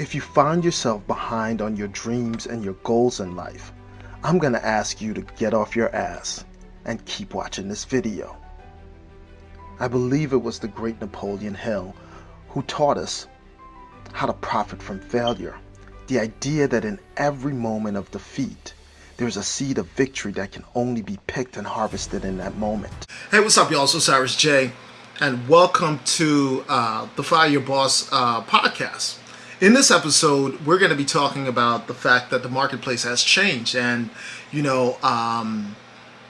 If you find yourself behind on your dreams and your goals in life, I'm going to ask you to get off your ass and keep watching this video. I believe it was the great Napoleon Hill who taught us how to profit from failure. The idea that in every moment of defeat, there's a seed of victory that can only be picked and harvested in that moment. Hey, what's up, y'all? So Cyrus J, and welcome to uh, the Fire Your Boss uh, podcast. In this episode, we're going to be talking about the fact that the marketplace has changed, and you know, um,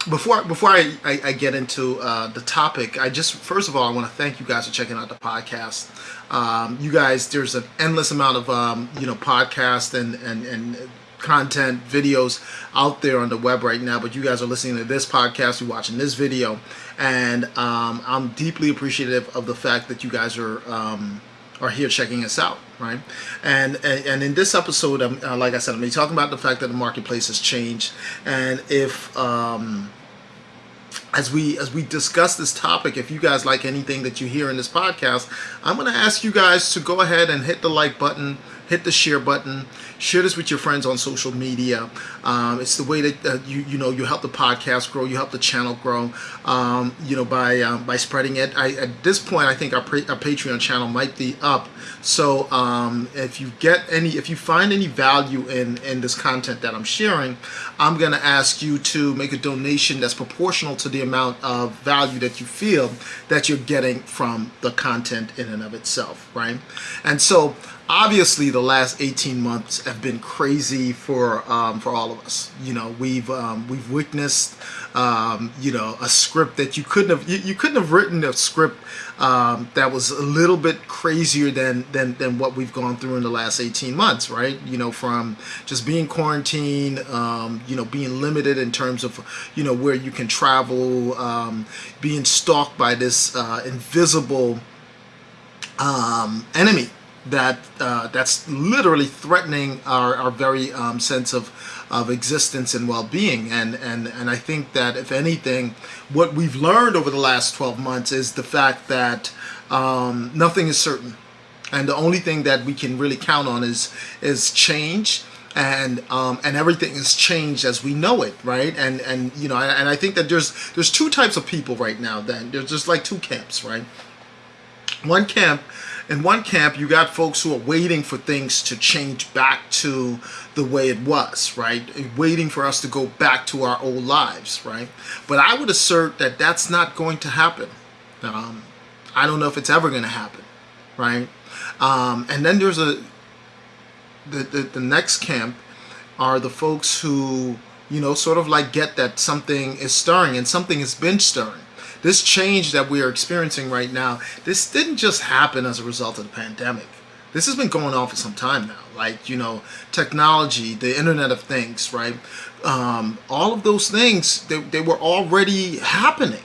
before before I, I, I get into uh, the topic, I just first of all I want to thank you guys for checking out the podcast. Um, you guys, there's an endless amount of um, you know podcast and and and content videos out there on the web right now but you guys are listening to this podcast you're watching this video and um, i'm deeply appreciative of the fact that you guys are um, are here checking us out right? And and, and in this episode um, uh, like i said i'm be talking about the fact that the marketplace has changed. And if um, as we as we discuss this topic if you guys like anything that you hear in this podcast i'm going to ask you guys to go ahead and hit the like button hit the share button share this with your friends on social media. Um, it's the way that uh, you you know you help the podcast grow you help the channel grow um, you know by um, by spreading it. I, at this point I think our, our patreon channel might be up. So um, if you get any if you find any value in in this content that I'm sharing I'm gonna ask you to make a donation that's proportional to the amount of value that you feel that you're getting from the content in and of itself right? And so obviously the last 18 months have been crazy for um, for all of us. You know we've um, we've witnessed um, you know a script that you couldn't have you, you couldn't have written a script um, that was a little bit crazier than, than than what we've gone through in the last 18 months right? You know from just being quarantined um, you know being limited in terms of you know where you can travel um, being stalked by this uh, invisible enemy that uh, that's literally threatening our, our very um, sense of of existence and well-being and and and I think that if anything what we've learned over the last 12 months is the fact that um, nothing is certain and the only thing that we can really count on is is change and um, and everything has changed as we know it, right? And and you know, and I think that there's there's two types of people right now. Then there's just like two camps, right? One camp in one camp, you got folks who are waiting for things to change back to the way it was, right? Waiting for us to go back to our old lives, right? But I would assert that that's not going to happen. Um, I don't know if it's ever going to happen, right? Um, and then there's a the, the the next camp are the folks who you know sort of like get that something is stirring and something has been stirring this change that we are experiencing right now, this didn't just happen as a result of the pandemic. This has been going on for some time now. Like, you know, technology, the Internet of Things, right? Um, all of those things, they, they were already happening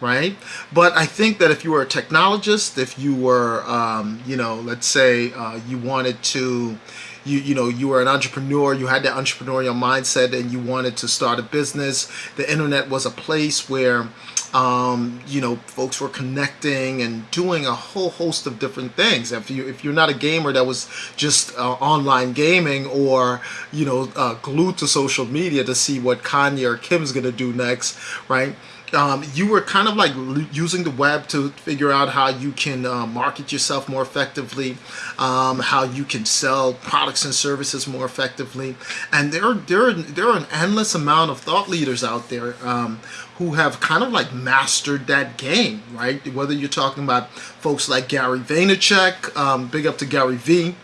right? But I think that if you were a technologist, if you were, um, you know, let's say uh, you wanted to, you you know, you were an entrepreneur, you had that entrepreneurial mindset, and you wanted to start a business. The internet was a place where um, you know, folks were connecting and doing a whole host of different things. If you if you're not a gamer that was just uh, online gaming or you know uh, glued to social media to see what Kanye or Kim's gonna do next, right? Um, you were kind of like using the web to figure out how you can uh, market yourself more effectively, um, how you can sell products and services more effectively. And there, are there, are, there are an endless amount of thought leaders out there um, who have kind of like mastered that game, right? Whether you're talking about folks like Gary Vaynerchuk, um, big up to Gary V,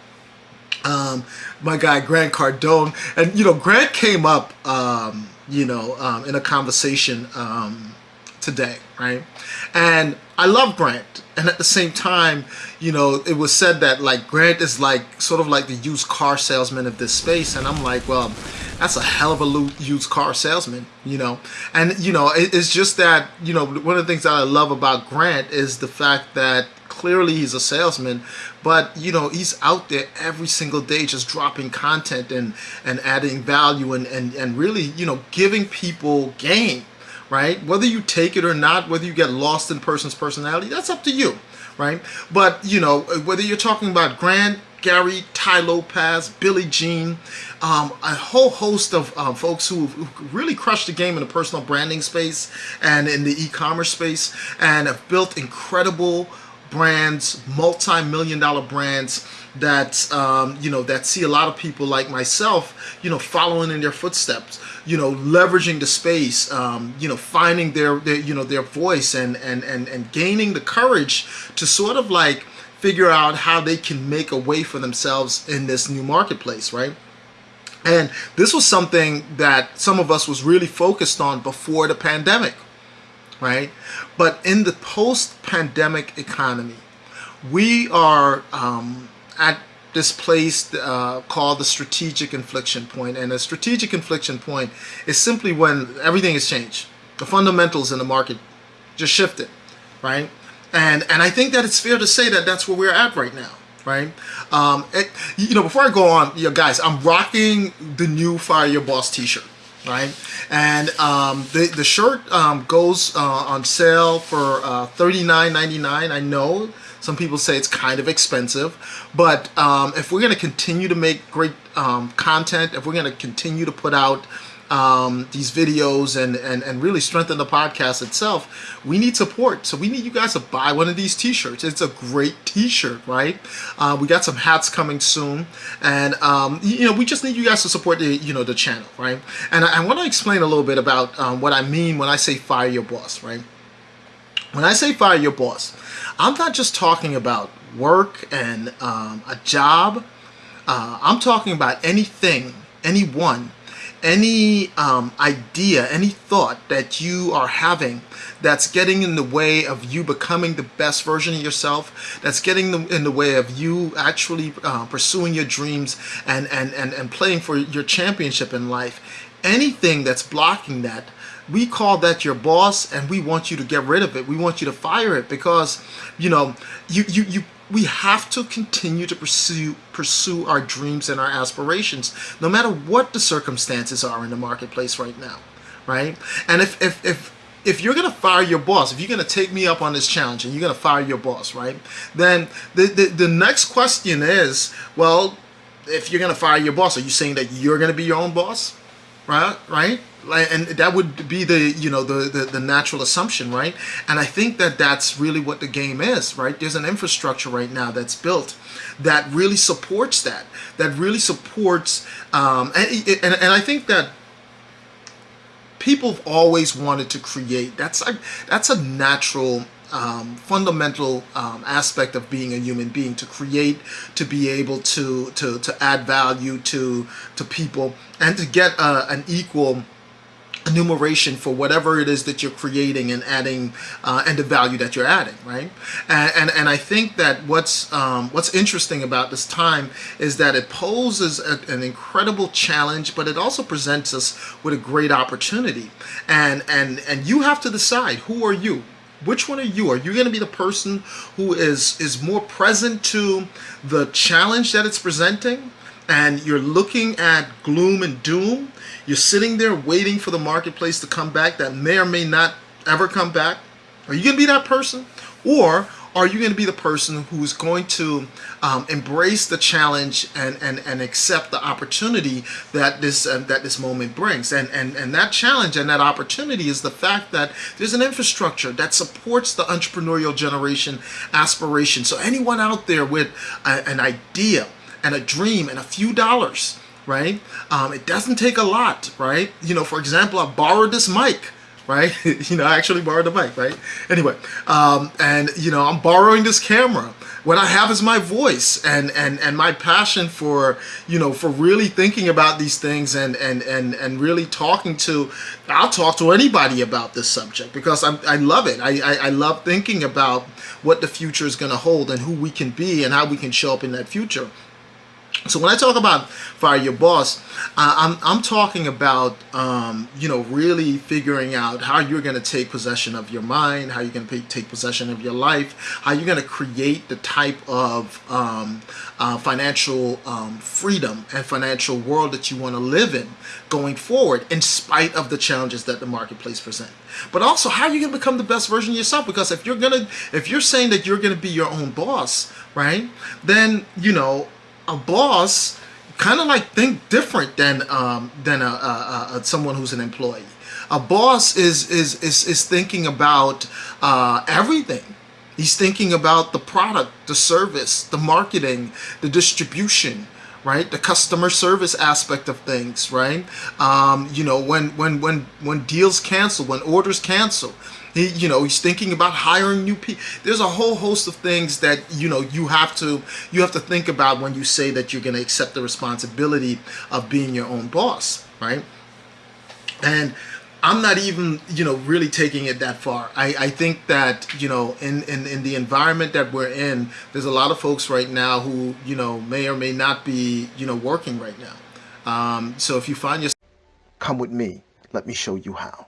um, my guy Grant Cardone, and you know Grant came up, um, you know, um, in a conversation um, today, right? And I love Grant, and at the same time, you know, it was said that like Grant is like sort of like the used car salesman of this space, and I'm like, well, that's a hell of a used car salesman, you know. And you know, it, it's just that you know one of the things that I love about Grant is the fact that clearly he's a salesman but you know he's out there every single day just dropping content and and adding value and and, and really you know giving people game right? Whether you take it or not, whether you get lost in person's personality, that's up to you, right? But, you know, whether you're talking about Grant, Gary, Tai Lopez, Billy Gene, um, a whole host of um, folks who, who really crushed the game in the personal branding space and in the e-commerce space and have built incredible brands, multi-million dollar brands that um, you know that see a lot of people like myself, you know, following in their footsteps, you know, leveraging the space, um, you know, finding their, their you know their voice and and and and gaining the courage to sort of like figure out how they can make a way for themselves in this new marketplace, right? And this was something that some of us was really focused on before the pandemic, right? But in the post-pandemic economy, we are um, at this place uh, called the strategic inflection point. And a strategic inflection point is simply when everything has changed. The fundamentals in the market just shifted, right? And, and I think that it's fair to say that that's where we're at right now right? Um, it, you know, before I go on, you know, guys, I'm rocking the new Fire Your Boss t-shirt, right? And um, the, the shirt um, goes uh, on sale for uh, $39.99. I know some people say it's kind of expensive, but um, if we're going to continue to make great um, content, if we're going to continue to put out um, these videos and, and, and really strengthen the podcast itself, we need support. So we need you guys to buy one of these t-shirts. It's a great t-shirt, right? Uh, we got some hats coming soon. And, um, you know, we just need you guys to support the, you know, the channel, right? And I, I want to explain a little bit about um, what I mean when I say fire your boss, right? When I say fire your boss, I'm not just talking about work and um, a job. Uh, I'm talking about anything, anyone any um, idea, any thought that you are having that's getting in the way of you becoming the best version of yourself, that's getting in the way of you actually uh, pursuing your dreams and, and, and, and playing for your championship in life, anything that's blocking that, we call that your boss and we want you to get rid of it. We want you to fire it because, you know, you, you, you we have to continue to pursue pursue our dreams and our aspirations no matter what the circumstances are in the marketplace right now right and if if if if you're gonna fire your boss, if you're gonna take me up on this challenge and you're gonna fire your boss, right? Then the, the, the next question is, well, if you're gonna fire your boss, are you saying that you're gonna be your own boss? Right? Right? And that would be the you know the, the, the natural assumption right? And i think that that's really what the game is right? There's an infrastructure right now that's built that really supports that that really supports um, and, and, and i think that people have always wanted to create. That's a that's a natural um, fundamental um, aspect of being a human being to create to be able to to to add value to to people and to get uh, an equal enumeration for whatever it is that you're creating and adding uh, and the value that you're adding right? And and, and I think that what's um, what's interesting about this time is that it poses a, an incredible challenge but it also presents us with a great opportunity. And and and you have to decide who are you? Which one are you? Are you going to be the person who is is more present to the challenge that it's presenting and you're looking at gloom and doom you're sitting there waiting for the marketplace to come back that may or may not ever come back. Are you going to be that person? Or are you going to be the person who's going to um, embrace the challenge and, and, and accept the opportunity that this uh, that this moment brings? And, and, and that challenge and that opportunity is the fact that there's an infrastructure that supports the entrepreneurial generation aspiration. So anyone out there with a, an idea and a dream and a few dollars right? Um, it doesn't take a lot, right? You know, for example, I borrowed this mic, right? you know, I actually borrowed the mic, right? Anyway, um, and you know, I'm borrowing this camera. What I have is my voice and and and my passion for you know for really thinking about these things and and and and really talking to. I'll talk to anybody about this subject because I'm, I love it. I, I I love thinking about what the future is going to hold and who we can be and how we can show up in that future. So when I talk about fire your boss, uh, I'm, I'm talking about, um, you know, really figuring out how you're going to take possession of your mind, how you're going to take possession of your life, how you're going to create the type of um, uh, financial um, freedom and financial world that you want to live in going forward in spite of the challenges that the marketplace present. But also how you going to become the best version of yourself because if you're going to, if you're saying that you're going to be your own boss, right, then, you know, a boss kind of like think different than um, than a, a, a, someone who's an employee. A boss is is is, is thinking about uh, everything. He's thinking about the product, the service, the marketing, the distribution, right? The customer service aspect of things, right? Um, you know, when when when when deals cancel, when orders cancel, he, you know, he's thinking about hiring new people. There's a whole host of things that you know you have to you have to think about when you say that you're going to accept the responsibility of being your own boss, right? And I'm not even, you know, really taking it that far. I, I think that, you know, in, in, in the environment that we're in, there's a lot of folks right now who, you know, may or may not be, you know, working right now. Um, so if you find yourself... Come with me. Let me show you how.